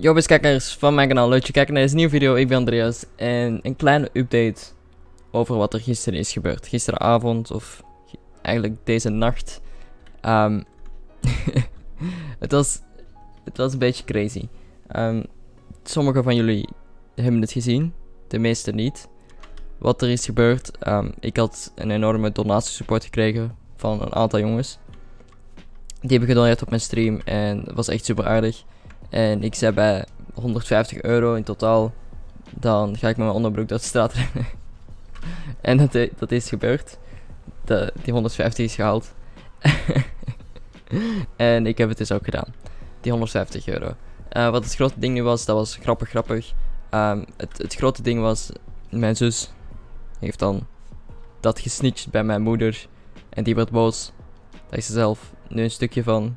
Yo, beste kijkers van mijn kanaal, leuk je kijkt naar deze nieuwe video. Ik ben Andreas en een kleine update over wat er gisteren is gebeurd. Gisteravond of eigenlijk deze nacht. Ehm, het, was, het was een beetje crazy. Ehm, sommigen van jullie hebben het gezien, de meeste niet. Wat er is gebeurd, ehm, ik had een enorme donatiesupport gekregen van een aantal jongens. Die hebben gedoneerd op mijn stream en dat was echt super aardig. En ik zei bij 150 euro in totaal, dan ga ik met mijn onderbroek door de straat rennen. en dat, i- dat is gebeurd. Die 150 is gehaald. en ik heb het dus ook gedaan. Die 150 euro. Eh, wat het grote ding nu was, dat was grappig grappig. Ehm, het, het grote ding was, mijn zus heeft dan dat gesnitcht bij mijn moeder. En die werd boos. Daar is ze zelf nu een stukje van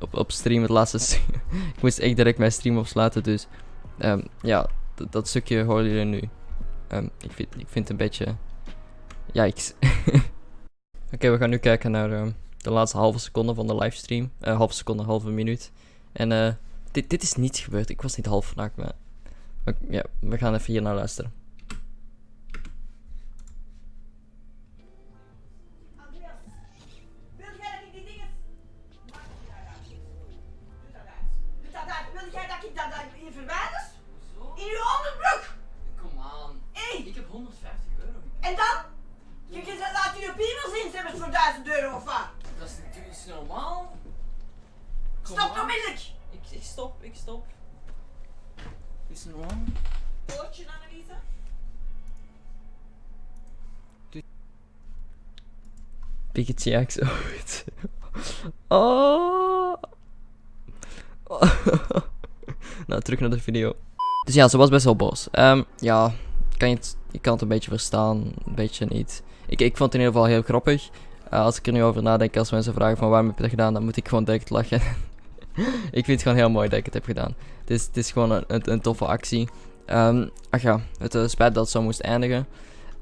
op, op stream, het laatste ik moest echt direct mijn stream opsluiten, dus ehm, ja, dat stukje horen jullie nu. Ehm, ik, vind, ik vind het een beetje... Yikes. Oké, we gaan nu kijken naar ehm, de laatste halve seconde van de livestream. Eh halve seconde, halve minuut. En eh, dit, dit is niets gebeurd. Ik was niet half vandaag, maar ja, we gaan even hier naar luisteren. Stop onmiddellijk. Ik, ik stop, ik stop. Is het normaal? Oortje, Anneliese. Pikachu X ooit. Oh. nou, terug naar de video. Dus ja, ze was best wel boos. Ehm, ja, kan je, het, je kan het een beetje verstaan, een beetje niet. Ik, ik vond het in ieder geval heel grappig. Eh, als ik er nu over nadenk, als mensen vragen van waarom heb je dat gedaan, dan moet ik gewoon direct lachen. ik vind het gewoon heel mooi dat ik het heb gedaan. Het is, is gewoon een, een, toffe actie. Ehm, ach ja, het is spijt dat het zo moest eindigen.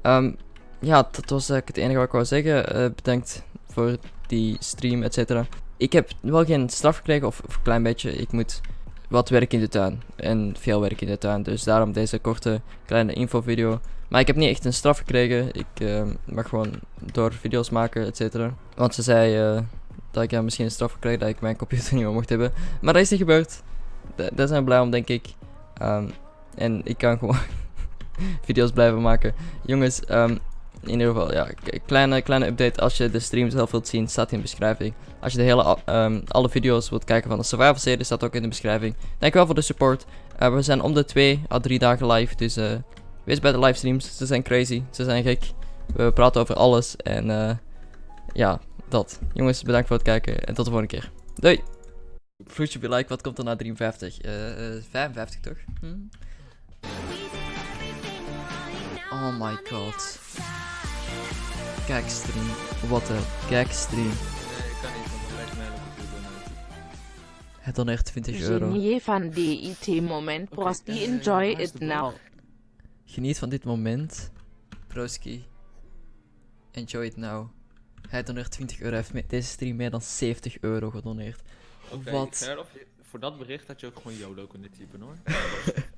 Ehm, ja, dat was eigenlijk het enige wat ik wou zeggen. Eh, bedankt voor die stream, et cetera. Ik heb wel geen straf gekregen, of, een klein beetje. Ik moet wat werk in de tuin. En veel werk in de tuin. Dus daarom deze korte, kleine infovideo. Maar ik heb niet echt een straf gekregen. Ik eh, mag gewoon door video's maken, et cetera. Want ze zei eh, dat ik ja, misschien een straf kreeg dat ik mijn computer niet meer mocht hebben. Maar dat is niet gebeurd. Da- daar zijn we blij om, denk ik. Ehm, en ik kan gewoon video's blijven maken. Jongens, ehm, in ieder geval, ja, kleine, kleine update. Als je de stream zelf wilt zien, staat in de beschrijving. Als je de hele, ehm, alle video's wilt kijken van de Survival serie, staat ook in de beschrijving. Dankjewel voor de support. Eh, we zijn om de 2 à 3 dagen live, dus eh, wees bij de livestreams. Ze zijn crazy, ze zijn gek. We praten over alles en eh, ja, dat. Jongens, bedankt voor het kijken en tot de volgende keer. Doei! Vloedje be like, wat komt er na 53? Eh, eh, 55 toch? Hm? Oh my god. Kijkstream. Wat een kijkstream. Nee, ik kan niet, want dan lijkt mijn hele computer nooit. Het doneert 20 euro. Genier van DIT moment, Prosti, eh, enjoy is it now. Geniet van dit moment. Broski. Enjoy it now. Hij doneert 20 euro. Hij heeft met deze stream meer dan 70 euro gedoneerd. Oké, Wat? Gerlof, voor dat bericht had je ook gewoon YOLO kunnen typen hoor.